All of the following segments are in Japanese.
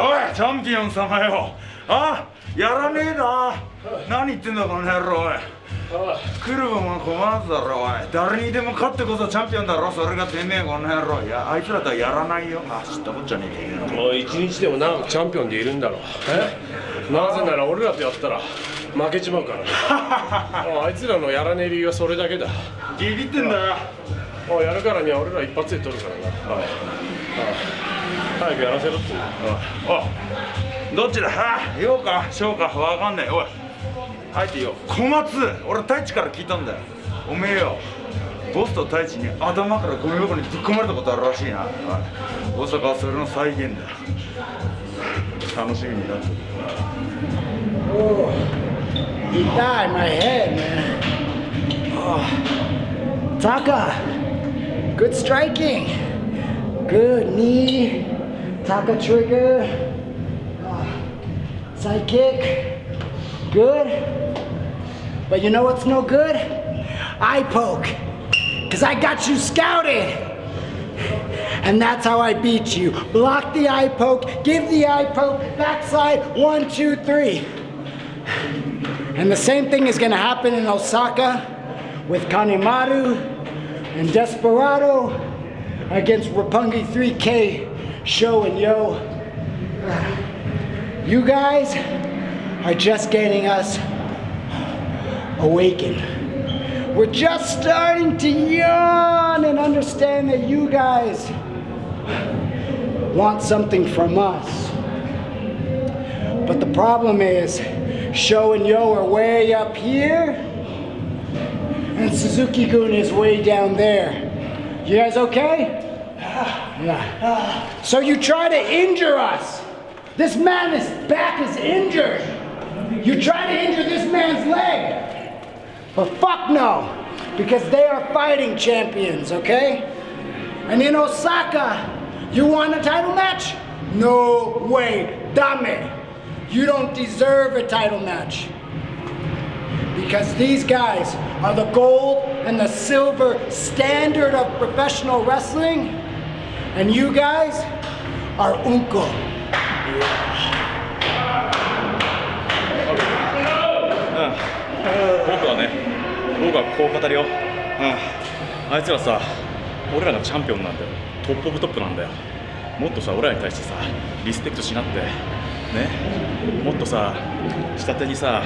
おいチャンピオン様よ。あやらねえな。何言ってんだこの野郎おい。来るもん困らずだろおい。誰にでも勝ってこそチャンピオンだろ。それがてめえこの野郎。いやあいつらとはやらないよ。あ知ったこっちゃねえ。けどもう一日でも長くチャンピオンでいるんだろ。え？なぜなら俺らとやったら負けちまうからね。あいつらのやらねえ理由はそれだけだ。ビビってんだよ。おやるからには俺ら一発で取るからな早くやらせろって。おどっちだ？は？あようか。小か。わかんねえおい。入っていいよ。小松。俺太一から聞いたんだよ。おめえよ。ボスと太一に頭からゴミ箱にぶっ込まれたことあるらしいな。おい。大阪はそれの再現だ。楽しみになってる。Oh, he died my head, man. Oh. Taka, good striking. Good knee. Taka trigger. Side kick. Good. But you know what's no good? Eye poke. Because I got you scouted. And that's how I beat you. Block the eye poke, give the eye poke, backside, one, two, three. And the same thing is gonna happen in Osaka with Kanemaru and Desperado against Rapungi 3K, Show and Yo. You guys are just getting us awakened. We're just starting to yawn and understand that you guys want something from us. But the problem is, Show and Yo are way up here, and Suzuki Gun is way down there. You guys okay? So you try to injure us. This man, his back is injured. You try to injure this man's leg. But fuck no, because they are fighting champions, okay? And in Osaka, you want a title match? No way, dame. You don't deserve a title match. Because these guys are the gold and the silver standard of professional wrestling, and you guys are unko. 僕はね僕はこう語るよ、あいつらさ俺らがチャンピオンなんだよ。トップオブトップなんだよ。もっとさ俺らに対してさリスペクトしなって。ねもっとさ下手にさ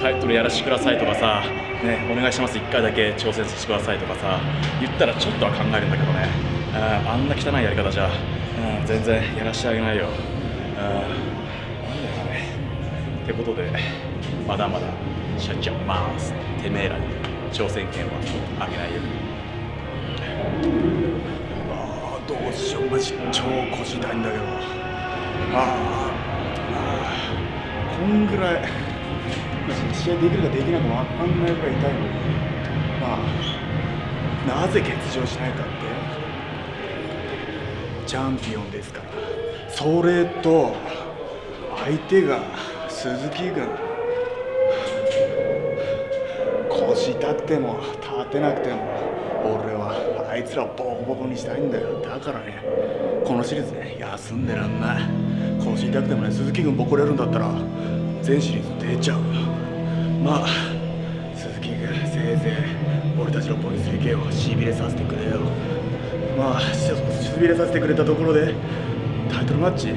タイトルやらせてくださいとかさ、ね、お願いします1回だけ挑戦してくださいとかさ言ったらちょっとは考えるんだけどね。ああんな汚いやり方じゃ、うん、全然やらせてあげないよ。あなんだねってことでまだまだしゃっちゃいます。てめえらに挑戦権はあげないよ。ああどうしよう。マジ超腰痛いんだけど。ああんぐらいマジ試合できるかできないか分かんないぐらい痛いのにまあなぜ欠場しないかってチャンピオンですからそれと相手が鈴木軍腰痛くても立てなくても俺はあいつらボコボコにしたいんだよ。だからねこのシリーズね休んでらんない。腰痛くてもね鈴木軍ボコれるんだったら全シリーズ出ちゃうよ。まあ鈴木軍せいぜい俺たちのポイント 3K をしびれさせてくれよ。まあしびれさせてくれたところでタイトルマッチ